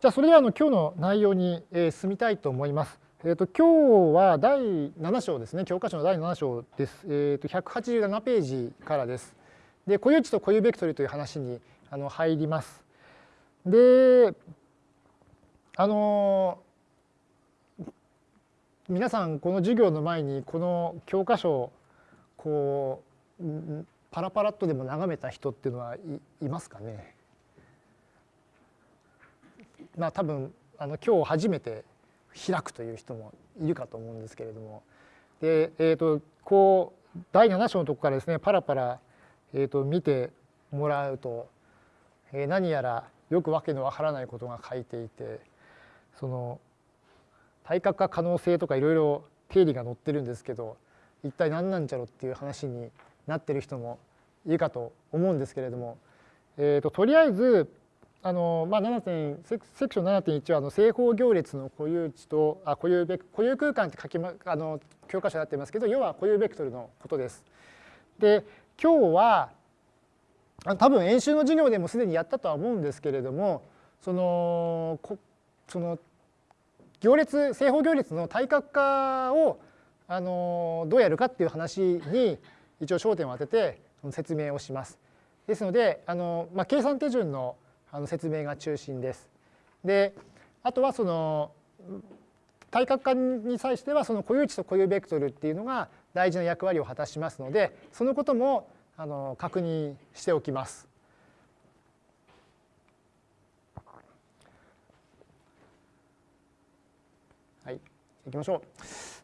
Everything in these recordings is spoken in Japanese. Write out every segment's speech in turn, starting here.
じゃあそれではあの今日の内容に、え進みたいと思います。えーと、今日は第7章ですね教科書の第7章です。えーと、187ページからです。で固有値と固有ベクトルという話にあの入ります。であの皆さんこの授業の前にこの教科書をこうパラパラっとでも眺めた人っていうのはいいますかね？まあ多分あの今日初めて開くという人もいるかと思うんですけれども。で、えー、とこう第7章のとこからですねパラパラ、えー、と見てもらうと、えー、何やらよくわけのわからないことが書いていてその対角化可能性とかいろいろ定理が載ってるんですけど一体何なんじゃろっていう話になってる人もいるかと思うんですけれども、えー、ととりあえずあのまあ、7点セクション7.1はあの正方行列の固有値とあ固有ベ固有空間って書き、ま、あの教科書になってますけど要は固有ベクトルのことです。で今日は多分演習の授業でもすでにやったとは思うんですけれどもそのこその行列正方行列の対角化をあのどうやるかっていう話に一応焦点を当てて説明をします。ですのであの、まあ、計算手順のあの説明が中心です。であとはその対角化に際してはその固有値と固有ベクトルっていうのが大事な役割を果たしますのでそのこともあの確認しておきます。はい、いきましょう。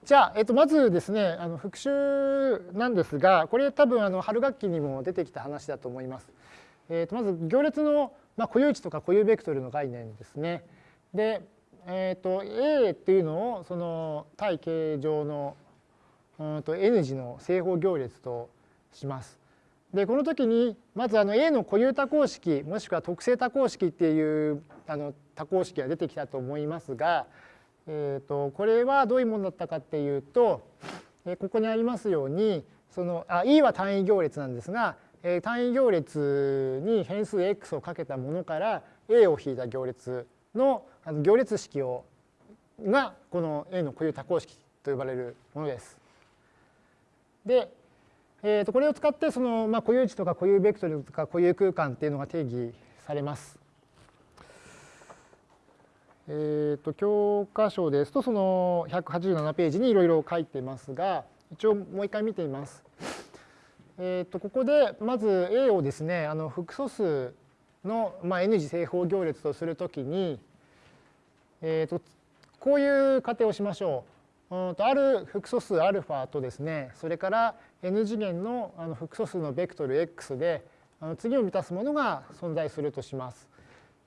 じゃあ、えっと、まずですねあの復習なんですがこれ多分あの春学期にも出てきた話だと思います。えっと、まず行列のまあ、固有値とか固有ベクトルの概念ですね。で、えーと、A っていうのをその対形状のうんと N 字の正方行列とします。でこの時にまずあの A の固有多項式もしくは特性多項式っていうあの多項式が出てきたと思いますが、えー、とこれはどういうものだったかっていうとここにありますようにそのあ E は単位行列なんですが単位行列に変数 x をかけたものから a を引いた行列の行列式をがこの A の固有多項式と呼ばれるものです。で、えー、とこれを使ってその、まあ、固有値とか固有ベクトルとか固有空間っていうのが定義されます。えー、と教科書ですとその187ページにいろいろ書いてますが一応もう一回見てみます。えー、とここでまず A をですねあの複素数の、まあ、N 次正方行列とするときに、えー、とこういう仮定をしましょう。うんとある複素数 α とですねそれから N 次元のあの複素数のベクトル x であの次を満たすものが存在するとします。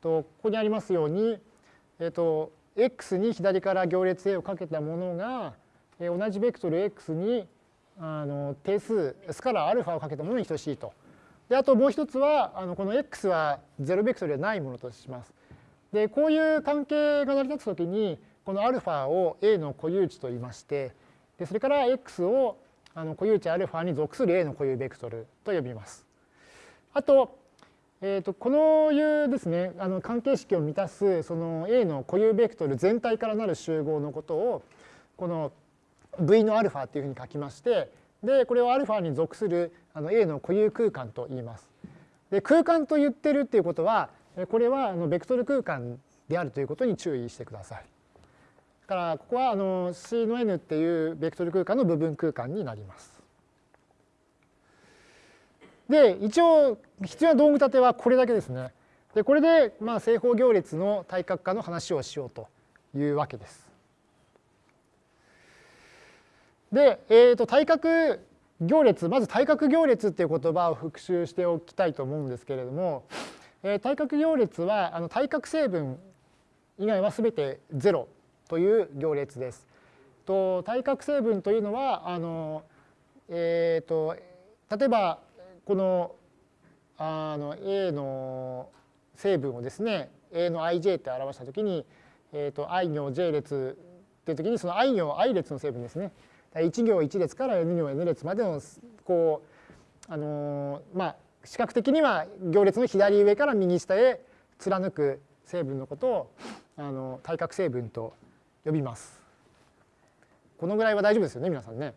とここにありますように、えー、と x に左から行列 A をかけたものが同じベクトル x にあの定数スカラーアルファをかけたものに等しいと。であともう一つはあのこの x は0ベクトルでないものとします。でこういう関係が成り立つときにこのアルファを A の固有値と言いましてでそれから x をあの固有値アルファに属する A の固有ベクトルと呼びます。あと,、えー、とこのいうですねあの関係式を満たすその A の固有ベクトル全体からなる集合のことをこの v の α っていうふうに書きましてでこれを α に属するあの A の固有空間と言います。で空間と言ってるっていうことはこれはあのベクトル空間であるということに注意してください。だからここはあの C の n っていうベクトル空間の部分空間になります。で一応必要な道具立てはこれだけですね。でこれでまあ正方行列の対角化の話をしようというわけです。で、えー、と対角行列まず対角行列っていう言葉を復習しておきたいと思うんですけれども、えー、対角行列はあの対角成分以外は全て0という行列です。と対角成分というのはあの、えーと、例えばこのあの A の成分をですね A の ij って表したときに、えーと、i 行 j 列っていうときにその i 行 i 列の成分ですね1行1列から n 行 n 列までのこうあのまあ視覚的には行列の左上から右下へ貫く成分のことをあの対角成分と呼びます。このぐらいは大丈夫ですよね皆さんね。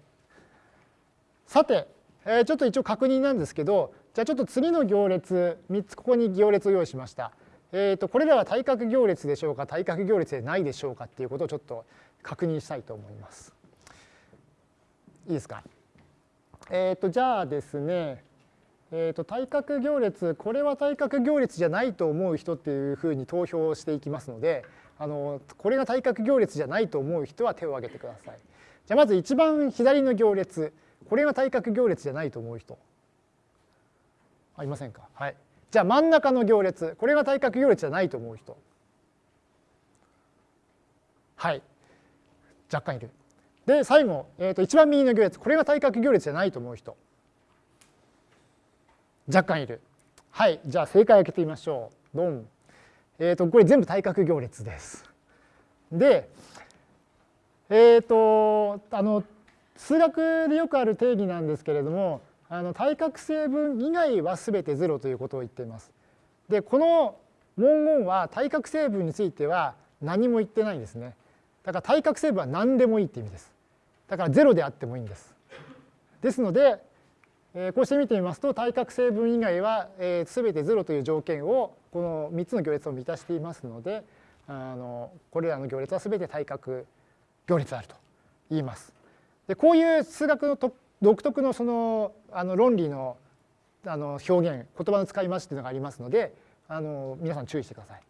さて、えー、ちょっと一応確認なんですけどじゃあちょっと次の行列3つここに行列を用意しました。えー、とこれらは対角行列でしょうか対角行列でないでしょうかっていうことをちょっと確認したいと思います。いいですか？えっ、ー、とじゃあですね、えー、と対角行列これは対角行列じゃないと思う人っていうふうに投票していきますのであのこれが対角行列じゃないと思う人は手を挙げてください。じゃあまず一番左の行列これが対角行列じゃないと思う人。ありませんか？はい。じゃあ真ん中の行列これが対角行列じゃないと思う人。はい。若干いる。で最後、えー、と一番右の行列これが対角行列じゃないと思う人若干いるはいじゃあ正解を開けてみましょうドンえっ、ー、とこれ全部対角行列ですでえっ、ー、とあの数学でよくある定義なんですけれどもあの対角成分以外は全て0ということを言っています。でこの文言は対角成分については何も言ってないんですね。だから対角成分は何でもいいって意味です。だから0であってもいいんです。ですので、えー、こうして見てみますと対角成分以外は、えー、全て0という条件をこの3つの行列を満たしていますのであのこれらの行列は全て対角行列であると言います。でこういう数学の独特のそのあの論理のあの表現言葉の使い回しっていうのがありますのであの皆さん注意してください。